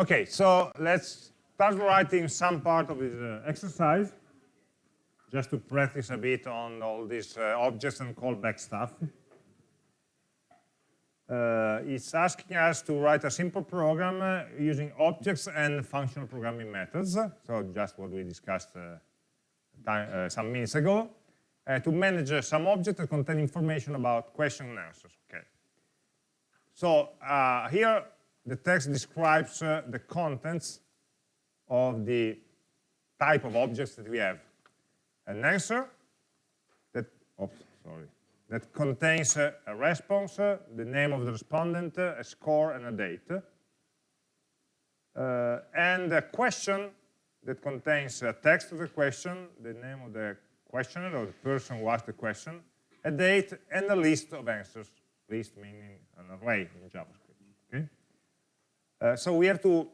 Okay, so let's start writing some part of this uh, exercise, just to practice a bit on all these uh, objects and callback stuff. Uh, it's asking us to write a simple program uh, using objects and functional programming methods, so just what we discussed uh, time, uh, some minutes ago, to manage some objects that contain information about question and answers. Okay. So here the text describes uh, the contents of the type of objects that we have. An answer that, oops, sorry, that contains uh, a response, uh, the name of the respondent, uh, a score, and a date. Uh, and a question that contains a text of the question, the name of the questioner or the person who asked the question, a date, and a list of answers. List meaning an array in JavaScript. Uh, so we have to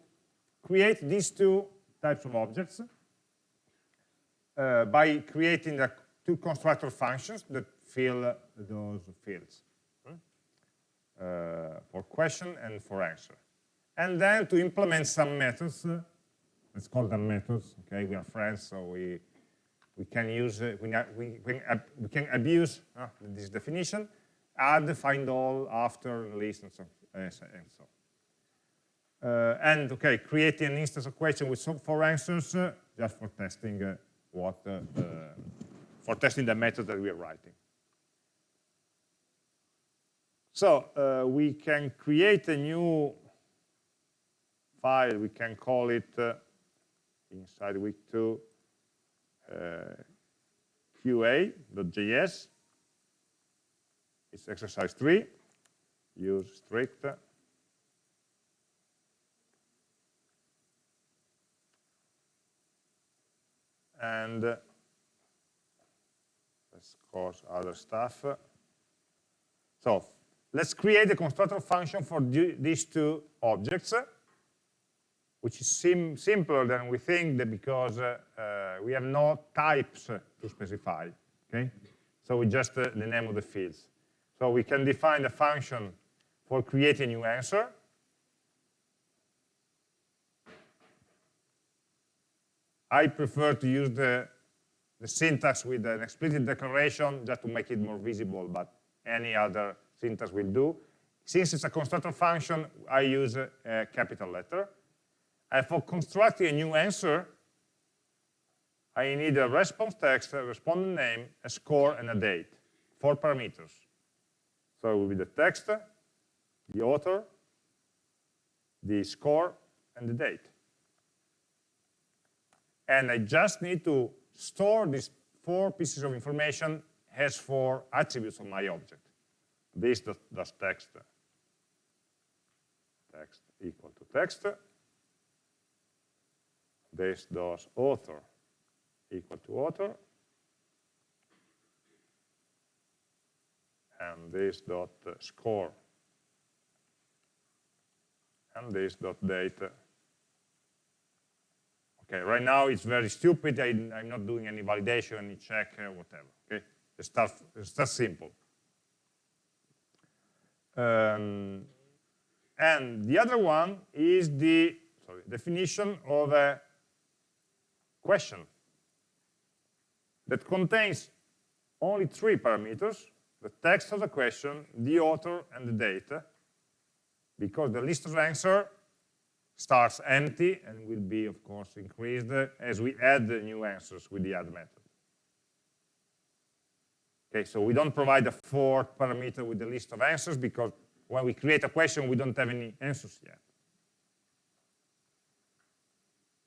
create these two types of objects uh, by creating the two constructor functions that fill those fields uh, for question and for answer. And then to implement some methods, uh, let's call them methods, okay, we are friends, so we, we can use, uh, we, we, we, can abuse uh, this definition, add, find all, after, list, and so, and so Uh, and okay, creating an instance of question with some four answers uh, just for testing uh, what uh, for testing the method that we are writing. So uh, we can create a new file. We can call it inside week two qa.js. It's exercise three. Use strict and let's cause other stuff. So let's create a constructor function for these two objects, which is sim simpler than we think because uh, uh, we have no types to specify. Okay, so we just uh, the name of the fields. So we can define a function for creating a new answer, I prefer to use the, the syntax with an explicit declaration just to make it more visible, but any other syntax will do. Since it's a constructor function, I use a, a capital letter. And for constructing a new answer, I need a response text, a respondent name, a score, and a date. Four parameters. So it will be the text, the author, the score, and the date and I just need to store these four pieces of information as four attributes of my object. This does, text, text equal to text. This does author equal to author. And this dot score. And this dot date Okay, right now it's very stupid. I, am not doing any validation, any check, uh, whatever. Okay, it's stuff, that simple. Um, and the other one is the sorry, definition of a question that contains only three parameters, the text of the question, the author, and the date, because the list of answer starts empty and will be, of course, increased as we add the new answers with the add method. Okay, so we don't provide a fourth parameter with the list of answers because when we create a question, we don't have any answers yet.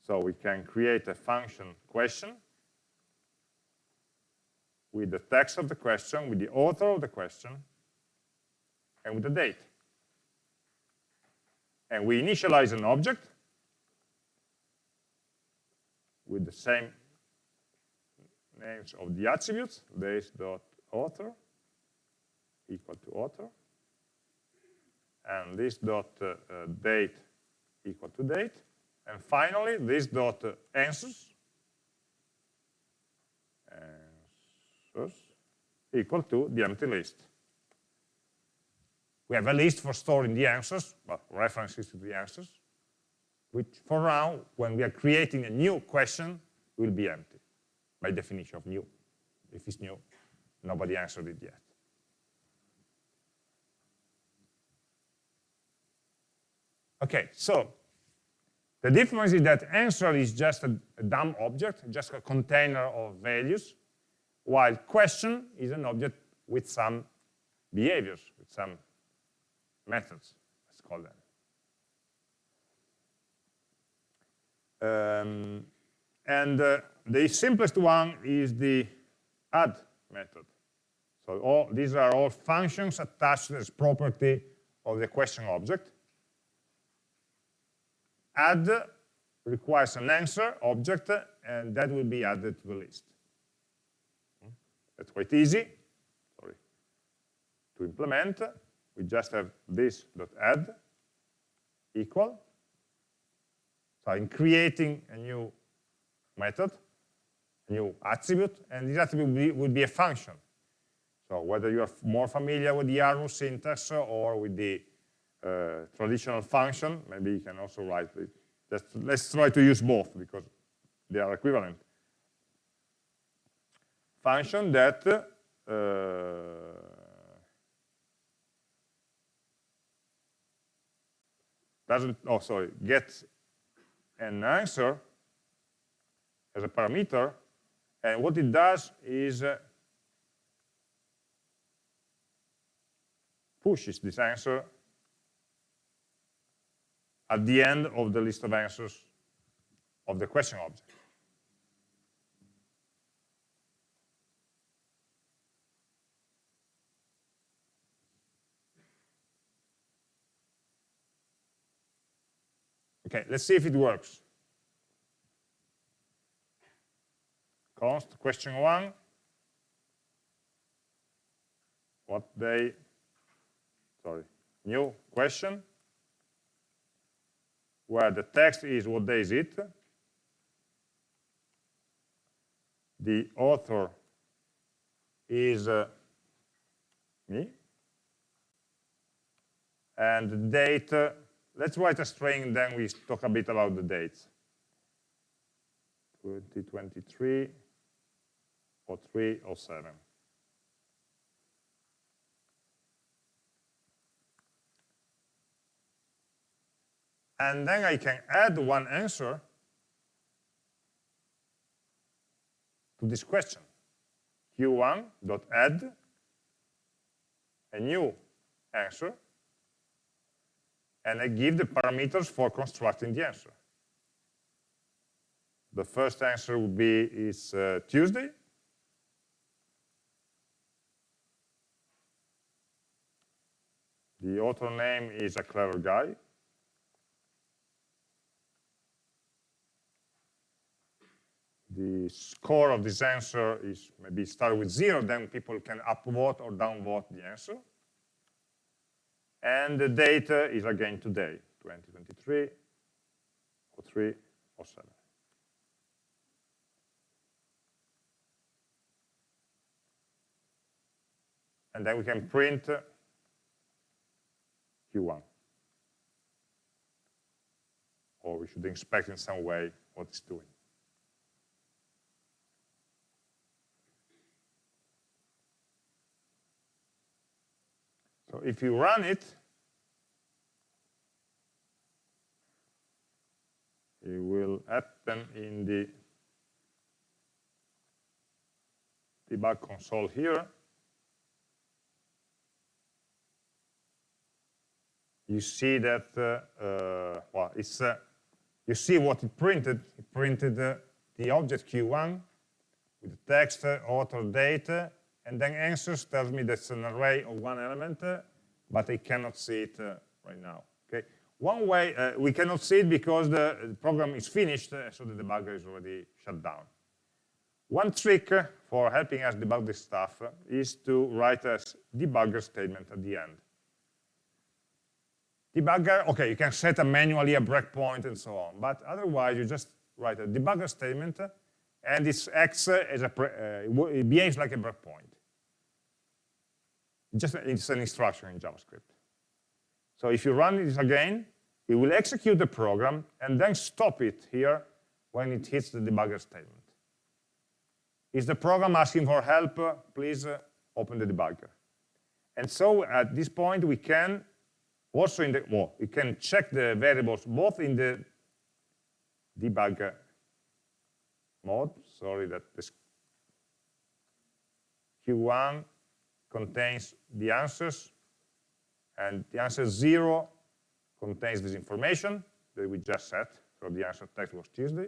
So we can create a function question with the text of the question, with the author of the question, and with the date and we initialize an object with the same names of the attributes, this dot author equal to author, and this dot uh, uh, date equal to date, and finally this dot uh, answers, answers equal to the empty list. We have a list for storing the answers, well, references to the answers. which for now, when we are creating a new question, will be empty, by definition of new. If it's new, nobody answered it yet. Okay, so the difference is that answer is just a, a dumb object, just a container of values, while question is an object with some behaviors, with some methods, let's call them. Um, and uh, the simplest one is the add method. So all, these are all functions attached as property of the question object. Add requires an answer object, and that will be added to the list. That's quite easy sorry, to implement. We just have this dot add equal so I'm creating a new method, a new attribute, and this attribute would be, would be a function. So whether you are more familiar with the Arrow syntax or with the uh, traditional function, maybe you can also write it. Just, let's try to use both because they are equivalent. Function that uh, doesn't, oh sorry, gets an answer as a parameter, and what it does is uh, pushes this answer at the end of the list of answers of the question object. Okay, let's see if it works. Const question one. What day, sorry, new question, where the text is what day is it. The author is uh, me. And the date uh, Let's write a string, then we talk a bit about the dates. 2023 or 3 or 7. And then I can add one answer to this question. q1.add a new answer and I give the parameters for constructing the answer. The first answer would be is uh, Tuesday. The author name is a clever guy. The score of this answer is maybe start with zero, then people can upvote or downvote the answer. And the data is again today, 2023, or 3, or 7. And then we can print Q1. Or we should inspect in some way what it's doing. So if you run it, it will happen in the debug console here. You see that, uh, uh, well, it's, uh, you see what it printed. It printed uh, the object Q1 with the text, uh, author, date, and then answers tells me that's an array of one element, uh, but I cannot see it uh, right now. Okay. One way, uh, we cannot see it because the program is finished, uh, so the debugger is already shut down. One trick uh, for helping us debug this stuff uh, is to write a debugger statement at the end. Debugger, okay, you can set a manually a breakpoint and so on, but otherwise you just write a debugger statement and it acts as a, uh, it behaves like a breakpoint. Just it's an instruction in JavaScript. So if you run this again, it will execute the program and then stop it here when it hits the debugger statement. Is the program asking for help? Please uh, open the debugger. And so at this point, we can also in the, well, we can check the variables both in the debugger mode, sorry that this Q1 contains the answers, and the answer zero contains this information that we just set, so the answer text was Tuesday.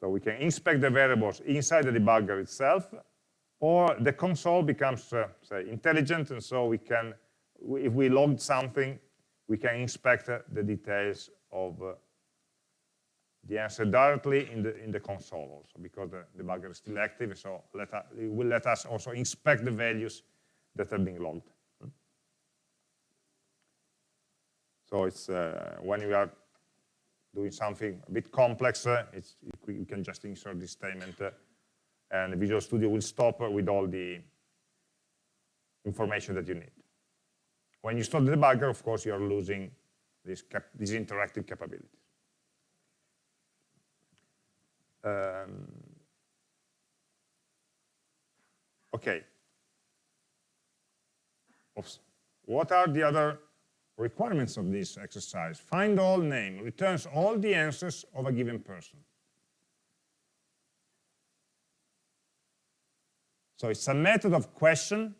So we can inspect the variables inside the debugger itself, or the console becomes, uh, say, intelligent, and so we can, if we logged something, we can inspect uh, the details of uh, the answer directly in the in the console also, because the debugger is still active, so let us, it will let us also inspect the values that are being logged. So it's uh, when you are doing something a bit complex, uh, you can just insert this statement uh, and Visual Studio will stop with all the information that you need. When you stop the debugger, of course, you're losing this, this interactive capabilities. Um, okay. Oops. What are the other requirements of this exercise. Find all name returns all the answers of a given person. So it's a method of question.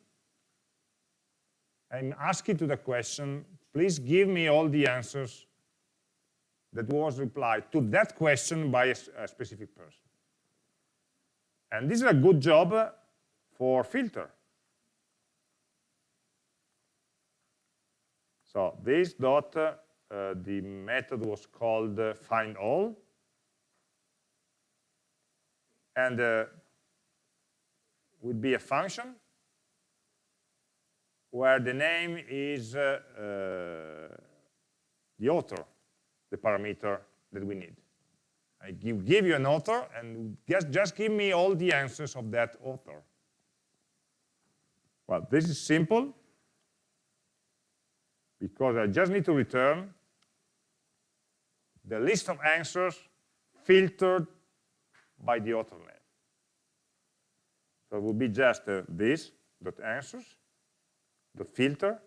I'm asking to the question, please give me all the answers that was replied to that question by a, a specific person. And this is a good job for filter. So this dot, uh, the method was called uh, find all. And uh, would be a function where the name is uh, uh, the author, the parameter that we need. I give, give you an author and just, just give me all the answers of that author. Well, this is simple because I just need to return the list of answers filtered by the author name. So it will be just uh, this dot answers the filter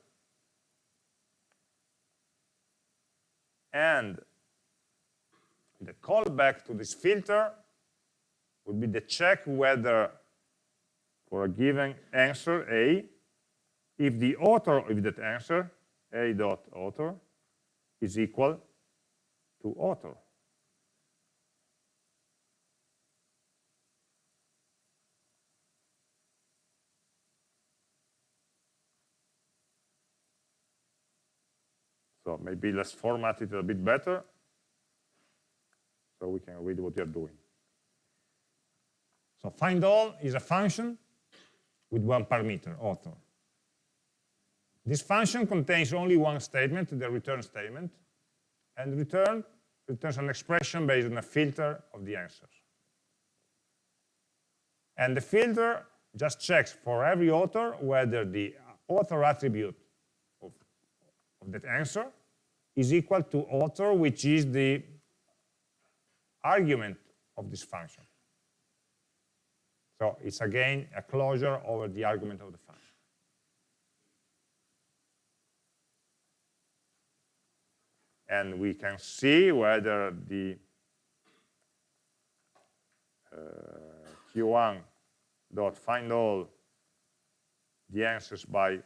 and the callback to this filter would be the check whether for a given answer A, if the author of that answer a dot author is equal to author. So maybe let's format it a bit better so we can read what you're doing. So find all is a function with one parameter, author. This function contains only one statement, the return statement, and return returns an expression based on a filter of the answers. And the filter just checks for every author whether the author attribute of that answer is equal to author, which is the argument of this function. So it's again a closure over the argument of the function. and we can see whether the uh, q1 dot find all the answers by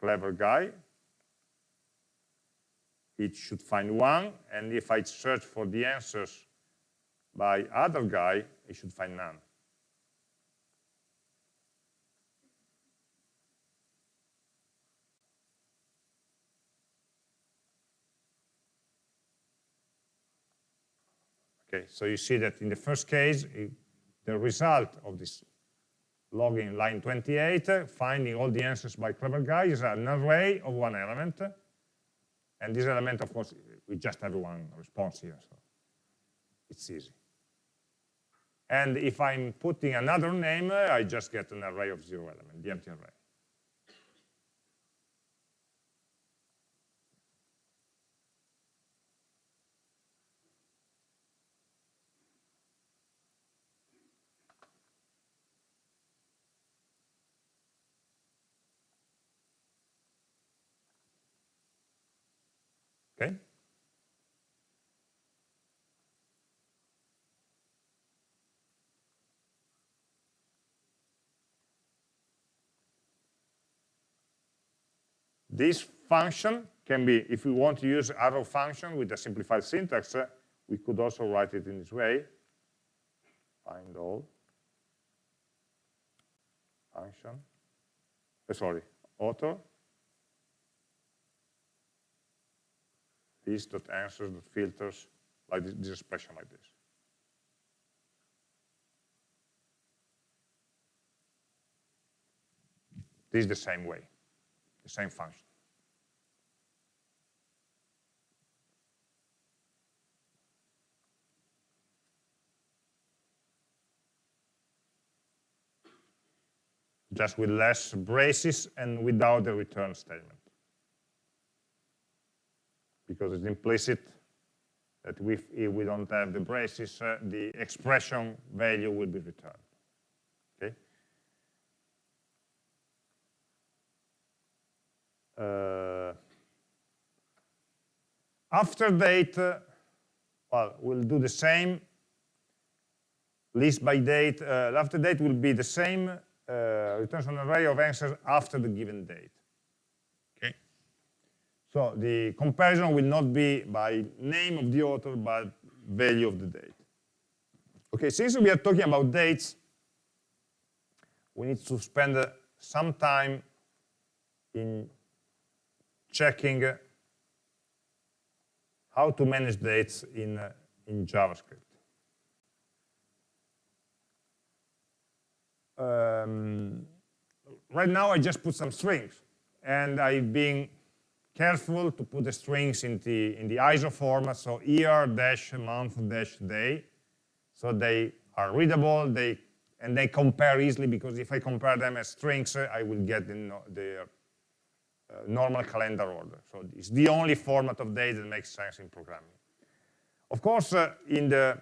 clever guy it should find one and if I search for the answers by other guy it should find none Okay, so you see that in the first case, it, the result of this logging line 28, uh, finding all the answers by clever guy is an array of one element. And this element, of course, we just have one response here, so it's easy. And if I'm putting another name, I just get an array of zero element, the empty array. Okay? This function can be, if we want to use arrow function with a simplified syntax, uh, we could also write it in this way. Find all function, uh, sorry, author, this dot answers dot filters like this, this expression like this. This is the same way, the same function. Just with less braces and without the return statement. Because it's implicit that if, if we don't have the braces, uh, the expression value will be returned. Okay. Uh, after date, uh, well, we'll do the same. List by date, uh, after date will be the same, returns an array of answers after the given date. Okay. So the comparison will not be by name of the author, but value of the date. Okay, since we are talking about dates, we need to spend uh, some time in checking uh, how to manage dates in, uh, in JavaScript. Um, right now I just put some strings and I've been careful to put the strings in the, in the ISO format, so year dash month dash day, so they are readable, they, and they compare easily because if I compare them as strings, I will get the, the uh, normal calendar order. So it's the only format of date that makes sense in programming. Of course, uh, in the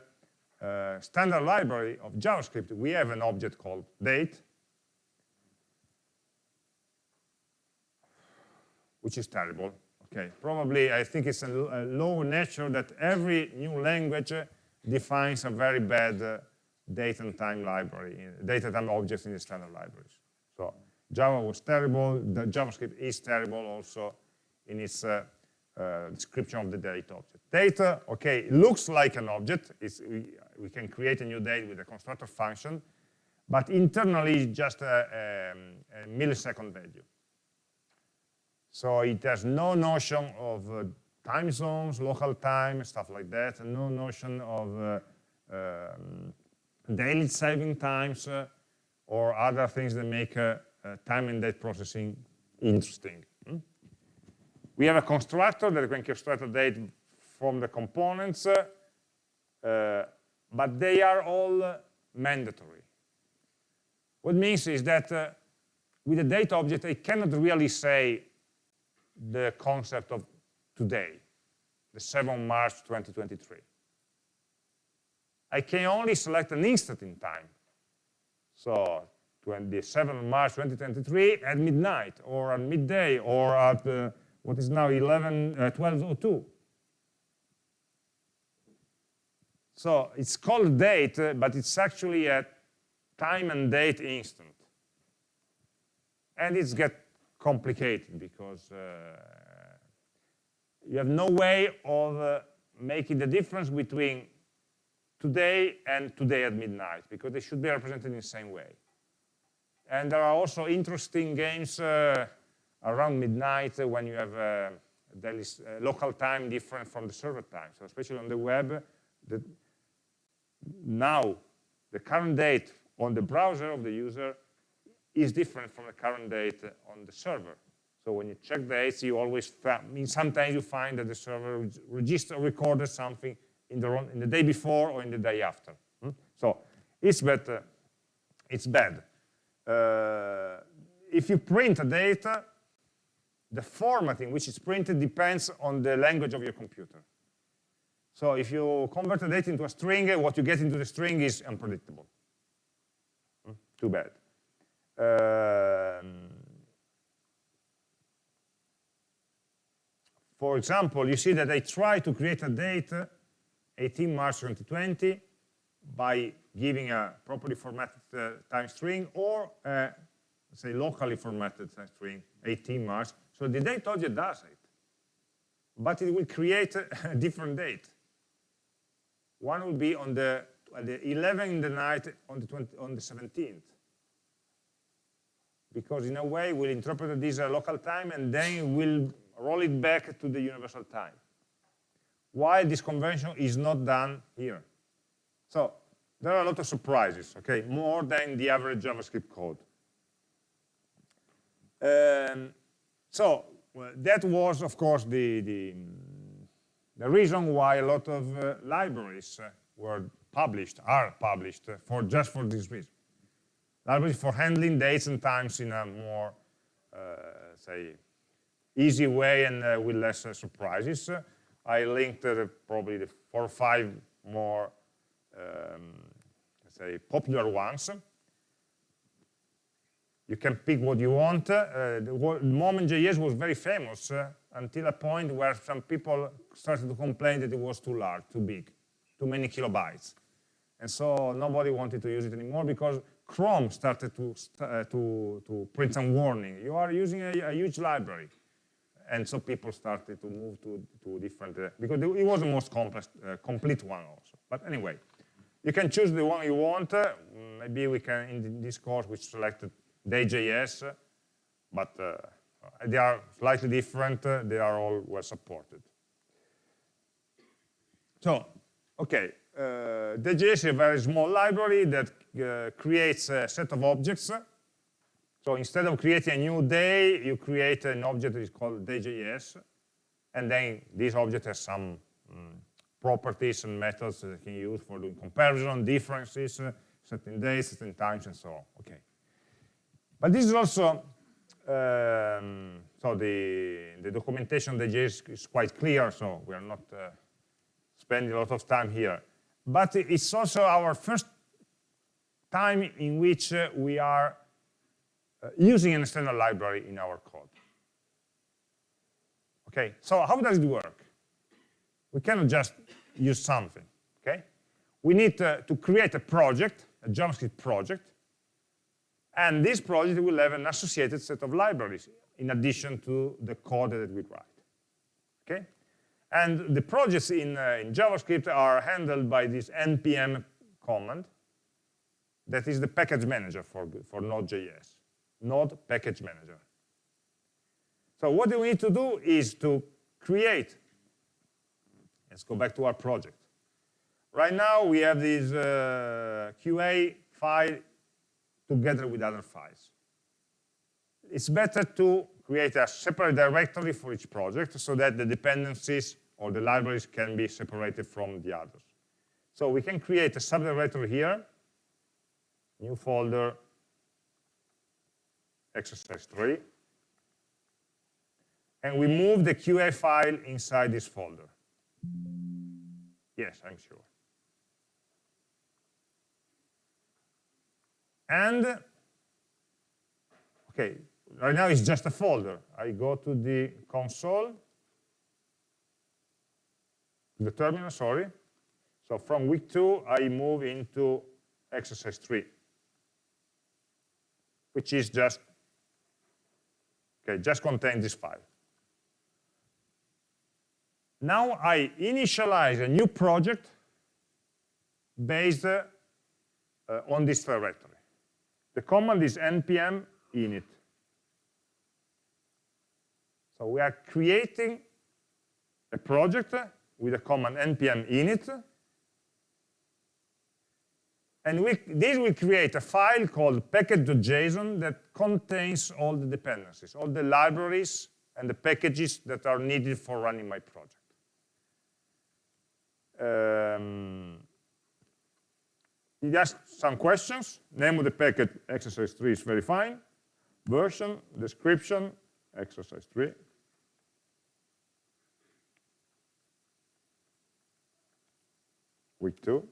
uh, standard library of JavaScript, we have an object called date, which is terrible. Okay, probably I think it's a, a low nature that every new language defines a very bad uh, date and time library, date and time objects in the standard libraries. So Java was terrible, the JavaScript is terrible also in its uh, description of the date object. Data, okay, looks like an object. We, we, can create a new date with a constructor function, but internally it's just a, a, a millisecond value. So it has no notion of uh, time zones, local time, stuff like that, no notion of uh, um, daily saving times uh, or other things that make uh, time and date processing interesting. We have a constructor that can construct a date from the components, uh, but they are all mandatory. What means is that uh, with a date object, I cannot really say the concept of today, the 7th March 2023. I can only select an instant in time. So 27th March 2023 at midnight, or at midday, or at uh, what is now 11, uh, 12.02. So it's called date, uh, but it's actually a time and date instant. And it's get complicated because uh, you have no way of uh, making the difference between today and today at midnight because they should be represented in the same way. And there are also interesting games uh, around midnight when you have uh, uh, local time different from the server time. So especially on the web, the, now the current date on the browser of the user is different from the current date on the server. So when you check dates, you always, mean, sometimes you find that the server register recorded something in the, wrong, in the day before or in the day after. Hmm? So it's bad. It's bad. Uh, if you print a data, the format in which it's printed depends on the language of your computer. So if you convert the data into a string, what you get into the string is unpredictable. Hmm? Too bad. Um, for example, you see that I try to create a date, 18 March 2020, by giving a properly formatted uh, time string or, uh, say, locally formatted time string, 18 March. So the date object does it, but it will create a different date. One will be on the, the 11 in the night on the, 20, on the 17th. Because in a way, we'll interpret this a local time and then we'll roll it back to the universal time. Why this convention is not done here. So there are a lot of surprises, okay, more than the average JavaScript code. Um, so well, that was, of course, the, the, the, reason why a lot of uh, libraries uh, were published, are published, uh, for just for this reason. Libraries for handling dates and times in a more, uh, say, easy way and with less surprises. I linked probably the four or five more um, say, popular ones. You can pick what you want. Uh, the, Moment.js was very famous uh, until a point where some people started to complain that it was too large, too big, too many kilobytes. And so nobody wanted to use it anymore because Chrome started to, uh, to, to print some warning. You are using a, a, huge library. And so people started to move to, to different, uh, because it was the most complex, uh, complete one also. But anyway, you can choose the one you want. Uh, maybe we can, in this course, we selected Day.js, but uh, they are slightly different. They are all well supported. So, okay, uh, Day.js is a very small library that uh, creates a set of objects. So instead of creating a new day, you create an object that is called Day.js, and then this object has some um, properties and methods that you can use for doing comparison, differences, certain days, certain times, and so on. Okay. But this is also, um, so the, the documentation Day.js is quite clear, so we are not uh, spending a lot of time here. But it's also our first time in which uh, we are uh, using an external library in our code. Okay, so how does it work? We cannot just use something, okay? We need to create a project, a JavaScript project, and this project will have an associated set of libraries in addition to the code that we write, okay? And the projects in, uh, in JavaScript are handled by this npm command that is the package manager for, for Node.js, Node package manager. So what we need to do is to create Let's go back to our project. Right now, we have this uh, QA file together with other files. It's better to create a separate directory for each project so that the dependencies or the libraries can be separated from the others. So we can create a subdirectory here, new folder, exercise 3, and we move the QA file inside this folder. Yes, I'm sure. And, okay, right now it's just a folder. I go to the console, the terminal, sorry. So from week two, I move into exercise three, which is just, okay, just contain this file. Now I initialize a new project based uh, on this directory. The command is npm init. So we are creating a project with the command npm init. And we, this will create a file called package.json that contains all the dependencies, all the libraries and the packages that are needed for running my project. Um, asked some questions. Name of the packet, exercise 3 is very fine. Version, description, exercise 3. Week 2,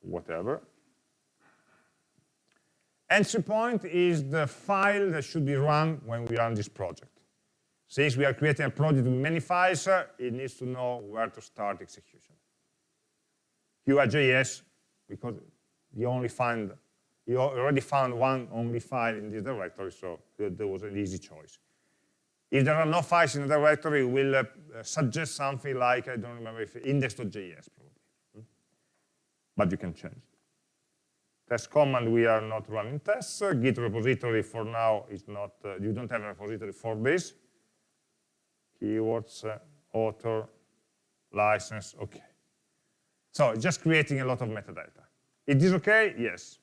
whatever. Entry point is the file that should be run when we run this project. since we are creating a project with many files, uh, it needs to know where to start execution. QRJS, because you only find, you already found one only file in this directory, so there was an easy choice. If there are no files in the directory, we'll uh, suggest something like, I don't remember if index.js probably. Hmm? But you can change. Test command, we are not running tests. Uh, Git repository for now is not, uh, you don't have a repository for this. Keywords, uh, author, license, okay. So just creating a lot of metadata. It is okay? Yes.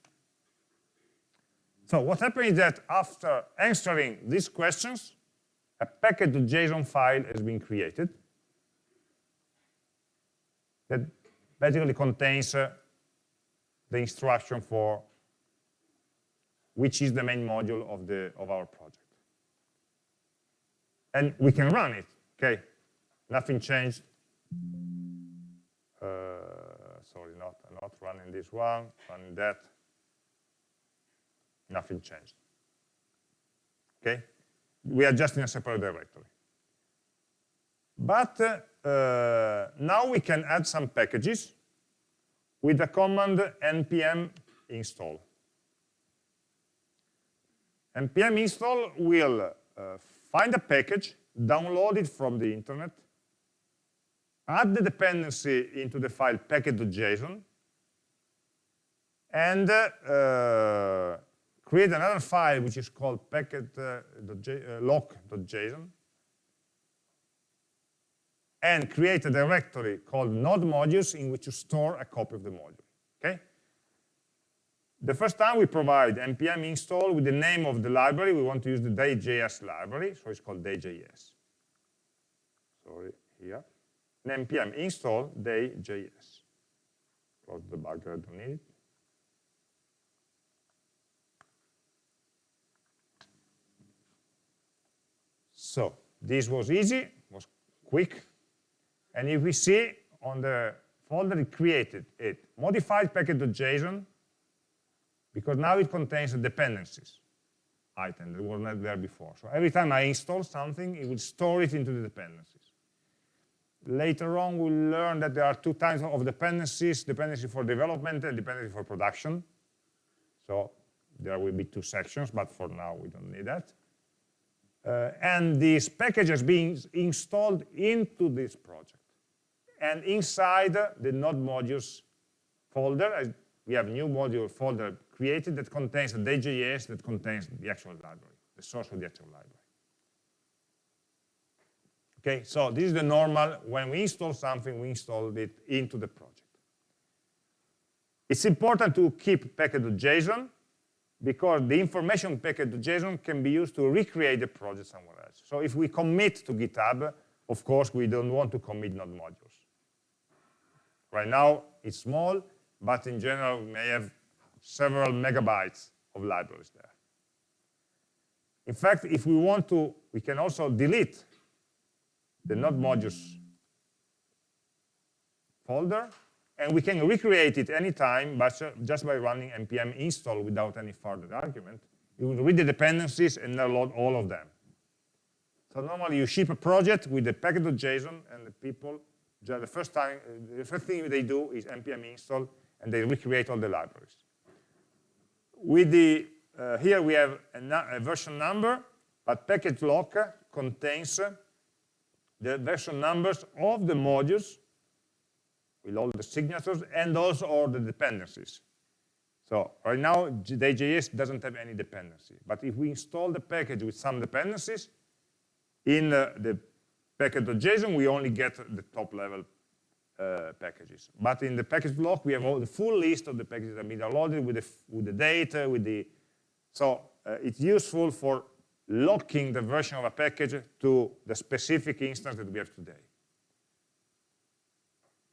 So what happens is that after answering these questions, a package.json file has been created that basically contains uh, the instruction for which is the main module of the of our project. And we can run it, okay? Nothing changed. Uh, not, running this one, running that. Nothing changed. Okay? we are just in a separate directory. But uh, now we can add some packages with the command npm install. npm install will uh, find a package, download it from the internet, add the dependency into the file package.json, and uh, create another file which is called package-lock.json, uh, and create a directory called node modules in which you store a copy of the module. Okay? The first time we provide npm install with the name of the library, we want to use the day.js library, so it's called day.js. Sorry, here. And npm install day.js. Close the bug, I don't need it. So this was easy, was quick. And if we see on the folder it created it, modified package.json, because now it contains the dependencies item that were not there before. So every time I install something, it will store it into the dependencies. Later on, we'll learn that there are two types of dependencies, dependency for development and dependency for production. So there will be two sections, but for now, we don't need that. Uh, and these packages being installed into this project. And inside the node modules folder, we have a new module folder created that contains the day.js that contains the actual library, the source of the actual library. Okay, so this is the normal, when we install something, we install it into the project. It's important to keep package.json because the information package.json can be used to recreate the project somewhere else. So if we commit to GitHub, of course, we don't want to commit node modules. Right now, it's small, but in general, we may have several megabytes of libraries there. In fact, if we want to, we can also delete the node modules folder and we can recreate it anytime but just by running npm install without any further argument. You will read the dependencies and download all of them. So normally you ship a project with the package.json and the people, the first time, the first thing they do is npm install and they recreate all the libraries. With the, uh, here we have a, a, version number, but package lock contains the version numbers of the modules with all the signatures and also all the dependencies. So right now, day.js doesn't have any dependency. But if we install the package with some dependencies, in uh, the package.json, we only get the top level uh, packages. But in the package lock, we have all the full list of the packages that been downloaded with the, with the data, with the, so uh, it's useful for locking the version of a package to the specific instance that we have today.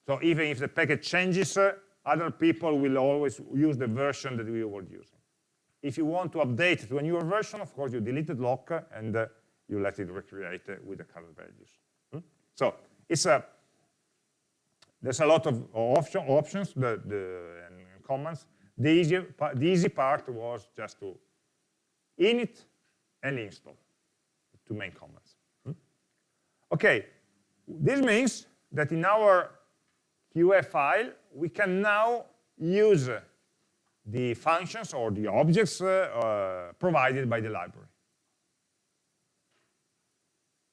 So even if the package changes, uh, other people will always use the version that we were using. If you want to update to a newer version, of course, you delete the lock and uh, you let it recreate uh, with the current values. Hmm? So it's a there's a lot of option, options the, the, and commands. The easy, the easy part was just to init and install, two main commands. Hmm? Okay, this means that in our QA file, we can now use the functions or the objects uh, uh, provided by the library.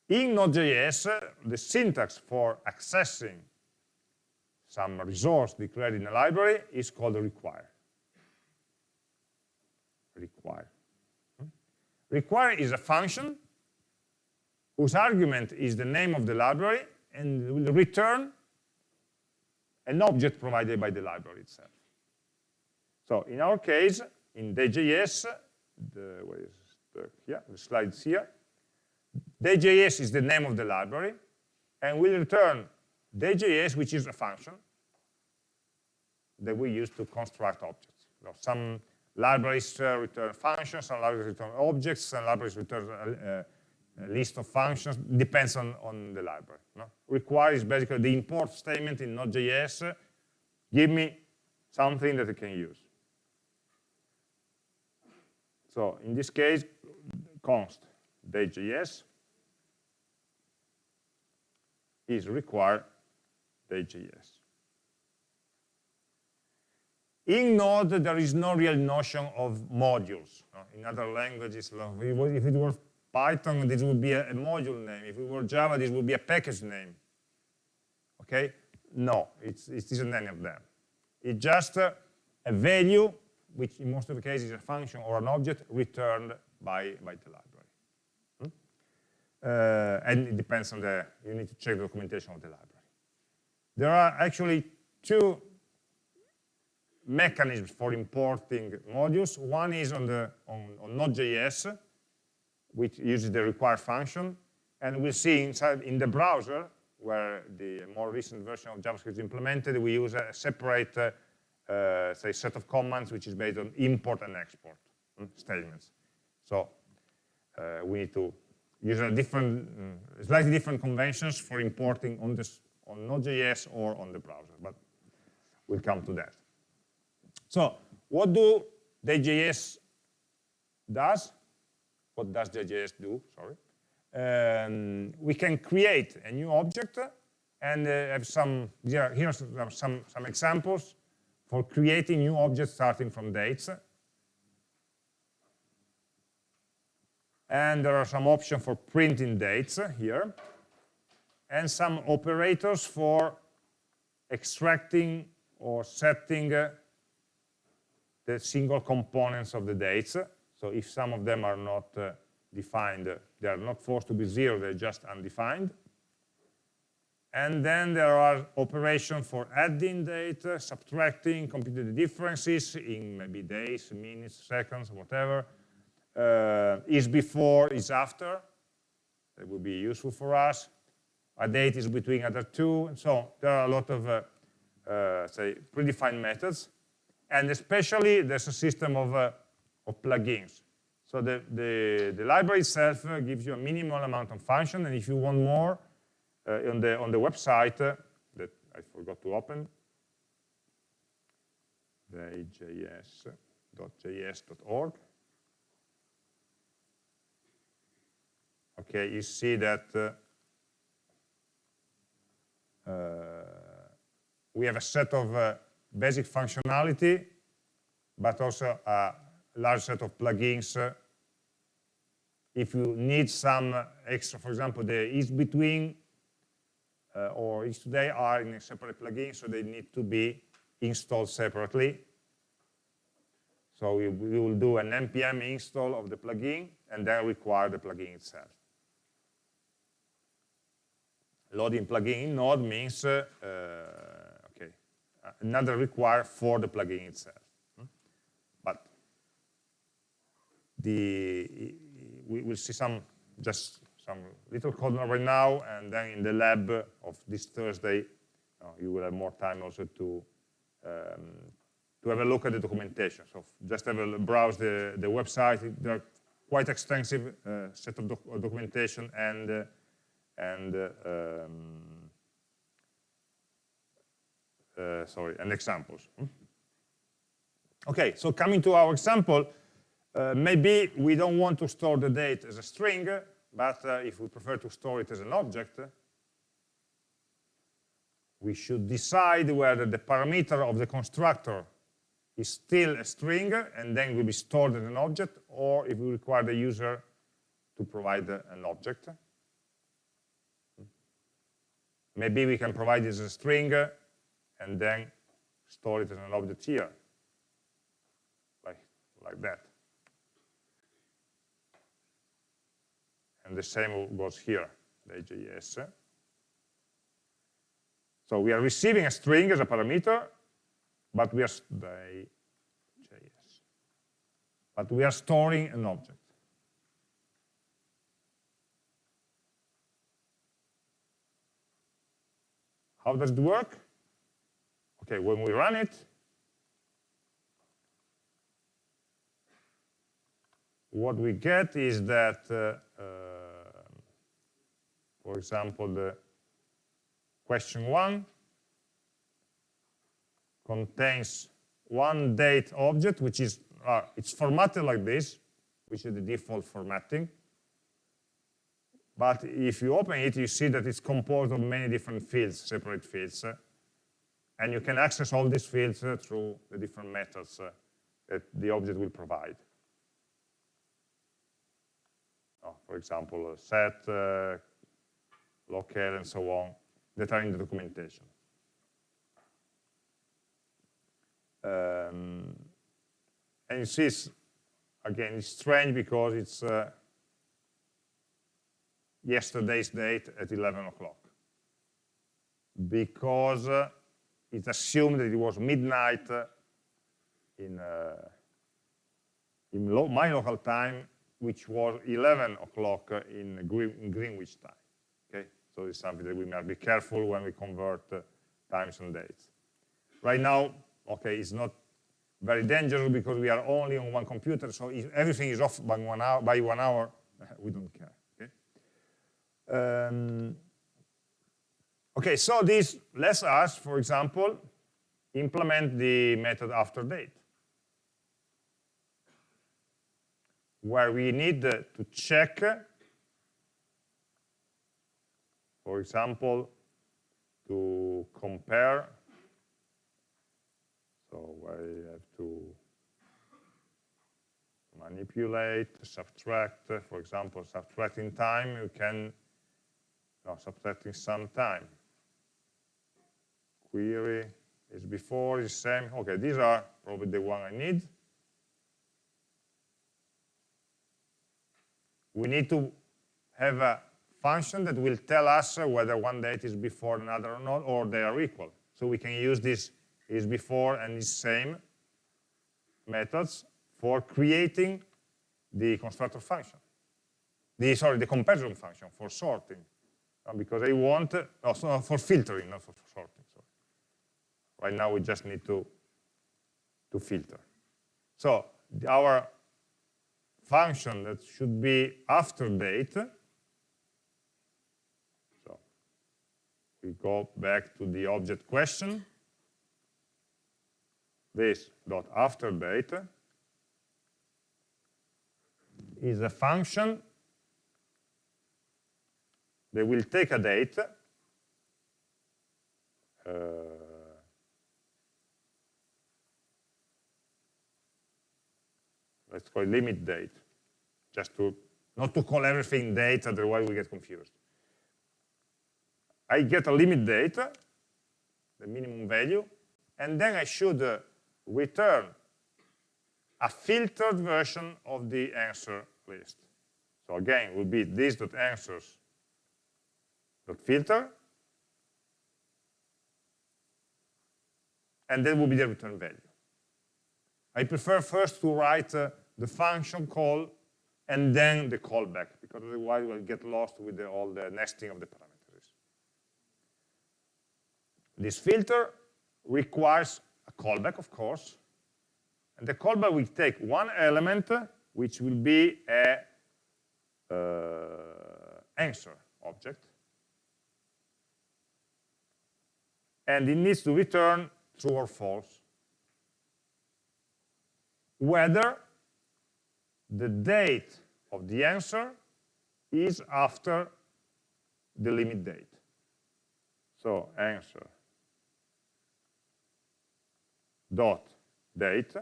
In Node.js, the syntax for accessing some resource declared in a library is called require. Require. Hmm? Require is a function whose argument is the name of the library and will return an object provided by the library itself. So in our case, in Day.js, the, where is the, yeah, the slides here, Day.js is the name of the library, and we'll return Day.js, which is a function that we use to construct objects. You know, some libraries uh, return functions, some libraries return objects, some libraries return uh, a list of functions, depends on, on the library. No? Require is basically the import statement in Node.js, give me something that I can use. So in this case, const day.js is require day.js. In Node, there is no real notion of modules. In other languages, if it were Python, this would be a, a, module name. If it were Java, this would be a package name. Okay? No, it's, it isn't any of them. It's just a, value, which in most of the cases is a function or an object returned by, by the library. Hmm? Uh, and it depends on the, you need to check the documentation of the library. There are actually two mechanisms for importing modules. One is on, the, on, on Node.js, which uses the require function. And we see inside in the browser, where the more recent version of JavaScript is implemented, we use a separate, uh, uh, say, set of commands which is based on import and export mm, statements. So uh, we need to use a different, mm, slightly different conventions for importing on this on Node.js or on the browser, but we'll come to that. So what do Day.js does? What does Day.js do? Sorry. Um, we can create a new object and uh, have some, here, here are some, some examples for creating new objects starting from dates. And there are some options for printing dates here, and some operators for extracting or setting uh, the single components of the dates. So if some of them are not uh, defined, they are not forced to be zero, they're just undefined. And then there are operations for adding data, subtracting, computing the differences in maybe days, minutes, seconds, whatever. Uh, is before, is after. That would be useful for us. A date is between other two. And so there are a lot of, uh, uh, say, predefined methods. And especially there's a system of uh, of plugins. So the, the, the, library itself uh, gives you a minimal amount of function, and if you want more, uh, on, the, on the website uh, that I forgot to open, day.js.org. Okay, you see that uh, uh, we have a set of uh, basic functionality, but also a large set of plugins. If you need some extra, for example, the is between uh, or is today are in a separate plugin, so they need to be installed separately. So we, we will do an npm install of the plugin and then require the plugin itself. Loading plugin in Node means uh, uh, okay, another require for the plugin itself. The we will see some just some little code right now, and then in the lab of this Thursday, uh, you will have more time also to um, to have a look at the documentation. So just have a browse the the website. There are quite extensive uh, set of doc documentation and uh, and uh, um, uh, sorry and examples. Hmm? Okay, so coming to our example. Uh, maybe we don't want to store the date as a string, but uh, if we prefer to store it as an object, we should decide whether the parameter of the constructor is still a string and then will be stored as an object, or if we require the user to provide an object. Maybe we can provide it as a string and then store it as an object here, like, like that. And the same goes here, Day.js. So we are receiving a string as a parameter, but we are JS. But we are storing an object. How does it work? Okay, when we run it, what we get is that, uh, uh, for example, the question one contains one date object, which is, uh, it's formatted like this, which is the default formatting. But if you open it, you see that it's composed of many different fields, separate fields. Uh, and you can access all these fields uh, through the different methods uh, that the object will provide. Oh, for example, set, uh, locale, and so on, that are in the documentation. Um, and you see, again, it's strange because it's uh, yesterday's date at 11 o'clock. Because uh, it's assumed that it was midnight uh, in, uh, in lo my local time, which was 11 o'clock in, in, Greenwich time. Okay, so it's something that we must be careful when we convert uh, times and dates. Right now, okay, it's not very dangerous because we are only on one computer, so if everything is off by one hour, by one hour we don't care. Um, okay, so this lets us, for example, implement the method after date, where we need to check, for example, to compare. So I have to manipulate, subtract, for example, subtracting time, you can now subtracting some time. Query is before, is same. Okay, these are probably the one I need. We need to have a function that will tell us whether one date is before another or not, or they are equal. So we can use this is before and is same methods for creating the constructor function. The, sorry, the comparison function for sorting uh, because I want, also so for filtering, not for sorting. Sorry. Right now we just need to, to filter. So our function that should be after date, we go back to the object question, this dot after date is a function that will take a date, uh, let's call it limit date, just to not to call everything date, otherwise we get confused. I get a limit date, the minimum value, and then I should return a filtered version of the answer list. So again, it will be this.answers dot filter, and that will be the return value. I prefer first to write uh, the function call and then the callback, because otherwise we'll get lost with the, all the nesting of the parameters. This filter requires a callback, of course, and the callback will take one element, which will be a uh, answer object, and it needs to return true or false. Whether the date of the answer is after the limit date. So answer dot date,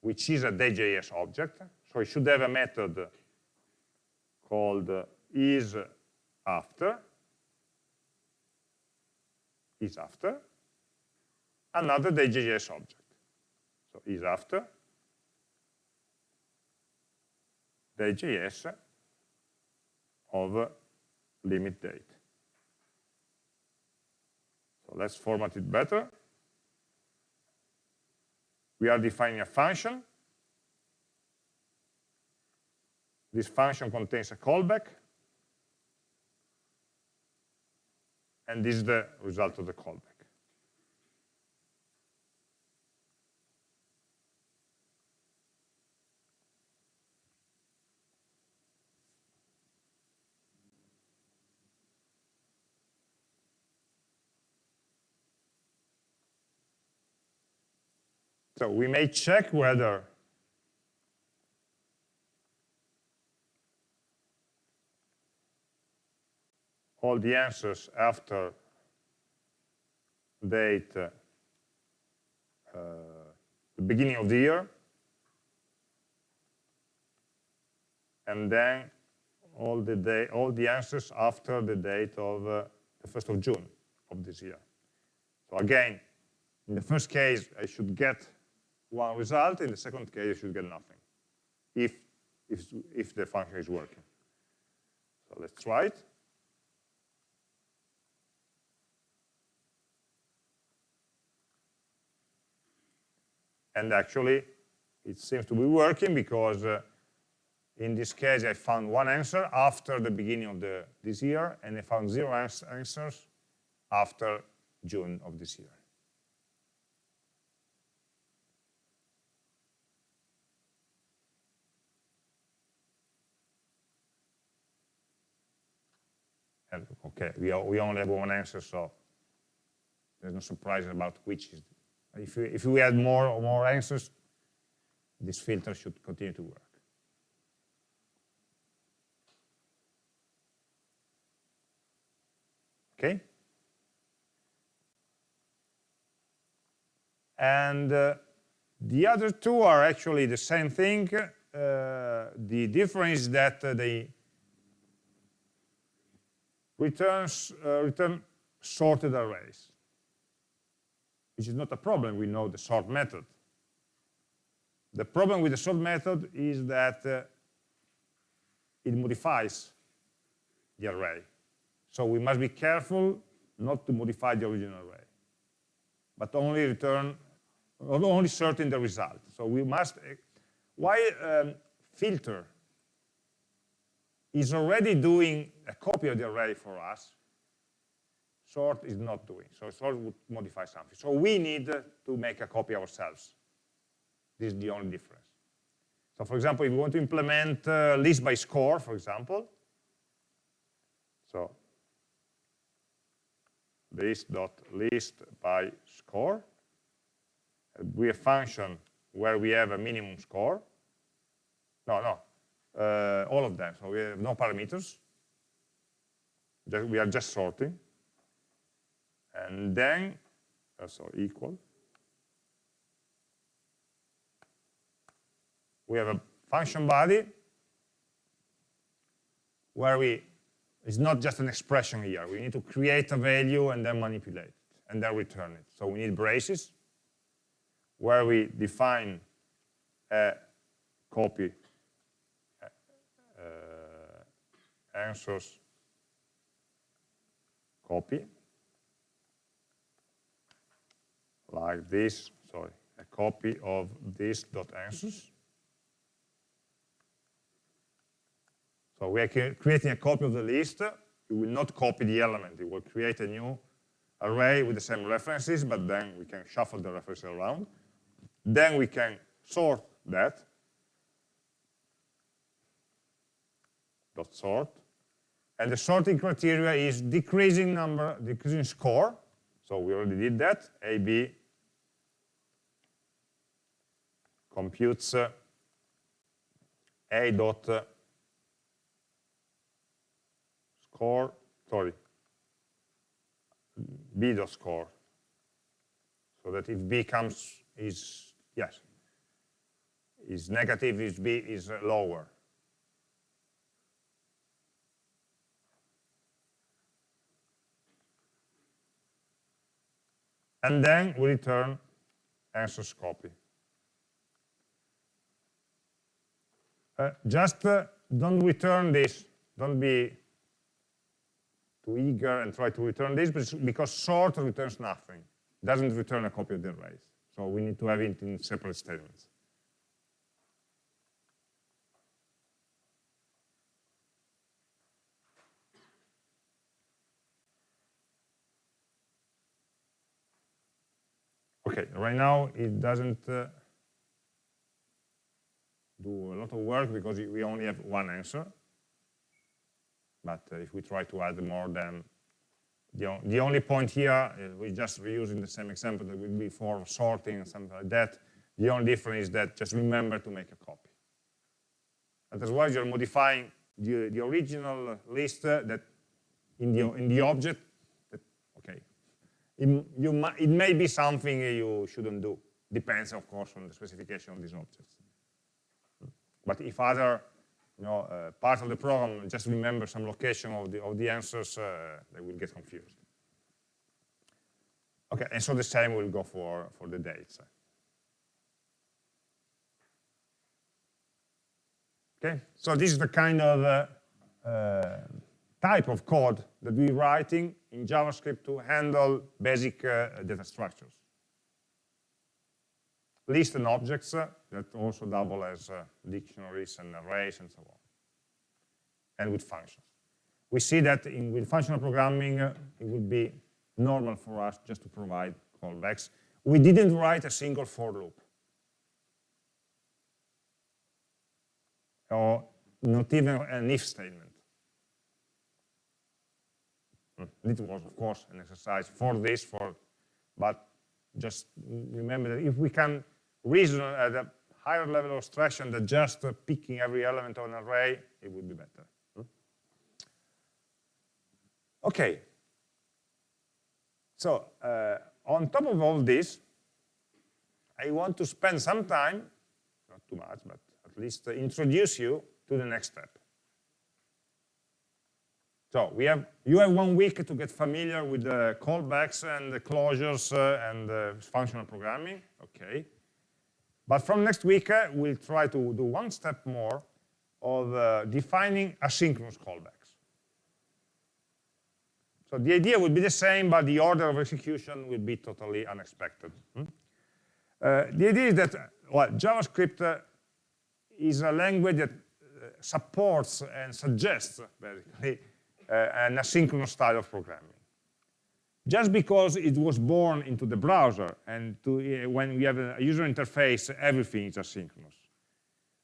which is a Day.js object. So it should have a method called is after, is after, another Day.js object. So is after Day.js of limit date. So let's format it better. We are defining a function. This function contains a callback. And this is the result of the callback. So we may check whether all the answers after date uh, the beginning of the year and then all the day all the answers after the date of uh, the 1st of June of this year. So again, in the first case, I should get one result. In the second case, you should get nothing if, if, if the function is working. So let's try it. And actually, it seems to be working because uh, in this case, I found one answer after the beginning of the, this year, and I found zero ans answers after June of this year. And okay, we, we only have one answer, so there's no surprise about which is. If we, if we add more or more answers, this filter should continue to work. Okay? And uh, the other two are actually the same thing. Uh, the difference is that uh, they returns uh, return sorted arrays, which is not a problem. We know the sort method. The problem with the sort method is that uh, it modifies the array. So we must be careful not to modify the original array, but only return, only sorting the result. So we must, uh, why um, filter is already doing a copy of the array for us, sort is not doing. So sort would modify something. So we need to make a copy ourselves. This is the only difference. So for example, if we want to implement uh, list by score, for example, so list.list by score, we have a function where we have a minimum score. No, no, uh, all of them. So we have no parameters. Just, We are just sorting. And then, uh, so equal. We have a function body where we, it's not just an expression here. We need to create a value and then manipulate it and then return it. So we need braces where we define a copy answers copy like this, sorry, a copy of this dot answers. So we are creating a copy of the list. We will not copy the element. It will create a new array with the same references, but then we can shuffle the references around. Then we can sort that. Dot sort. And the sorting criteria is decreasing number, decreasing score. So we already did that. AB computes uh, A dot uh, score, sorry, b dot score, so that if b comes is yes, is negative, is b is lower. And then we return answers copy. Uh, just uh, don't return this. Don't be too eager and try to return this because sort returns nothing. Doesn't return a copy of the arrays. So we need to have it in separate statements. Okay, right now it doesn't uh, do a lot of work because we only have one answer. But uh, if we try to add more, then the, the only point here, uh, we're just reusing the same example that we did before, sorting and something like that. The only difference is that just remember to make a copy. Otherwise, you're modifying the, the original list uh, that in the, in the object, it, you, it may be something you shouldn't do. Depends, of course, on the specification of these objects. But if other you know, uh, part of the program just remember some location of the, of the answers, uh, they will get confused. Okay, and so the same will go for, for the dates. Okay, so this is the kind of uh, uh type of code that we're writing in JavaScript to handle basic uh, data structures list and objects uh, that also double as uh, dictionaries and arrays and so on, and with functions. We see that in, with functional programming, uh, it would be normal for us just to provide callbacks. We didn't write a single for loop. Or not even an if statement. It was, of course, an exercise for this, for, but just remember that if we can reason at a higher level of abstraction than just picking every element of an array, it would be better. Hmm? Okay. So uh, on top of all this, I want to spend some time, not too much, but at least introduce you to the next step. So we have, you have one week to get familiar with the callbacks and the closures uh, and functional programming. Okay. But from next week, uh, we'll try to do one step more of uh, defining asynchronous callbacks. So the idea would be the same, but the order of execution will be totally unexpected. Hmm? Uh, the idea is that well, JavaScript uh, is a language that uh, supports and suggests, basically, an asynchronous style of programming just because it was born into the browser and to, uh, when we have a user interface, everything is asynchronous.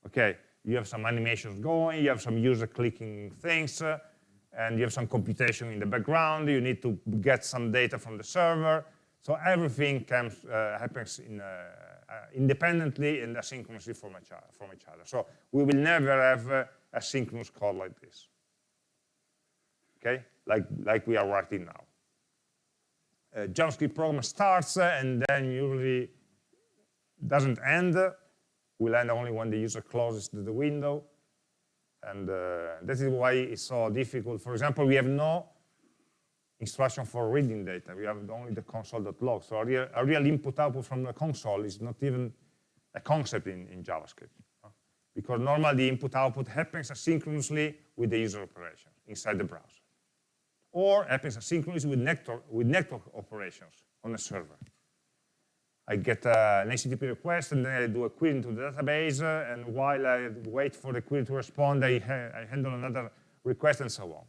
Okay, you have some animations going, you have some user clicking things, uh, and you have some computation in the background, you need to get some data from the server. So everything comes, uh, happens in, uh, uh, independently and asynchronously from each, other, from each other. So we will never have a synchronous code like this. Okay, like, like we are writing now. A JavaScript program starts and then usually doesn't end, will end only when the user closes the window. And uh, that is why it's so difficult. For example, we have no instruction for reading data. We have only the console.log. So a real, a real input output from the console is not even a concept in, in JavaScript. Because normally input output happens asynchronously with the user operation inside the browser or happens asynchronously with network, with network operations on a server. I get uh, an HTTP request and then I do a query into the database uh, and while I wait for the query to respond, I, ha I handle another request and so on.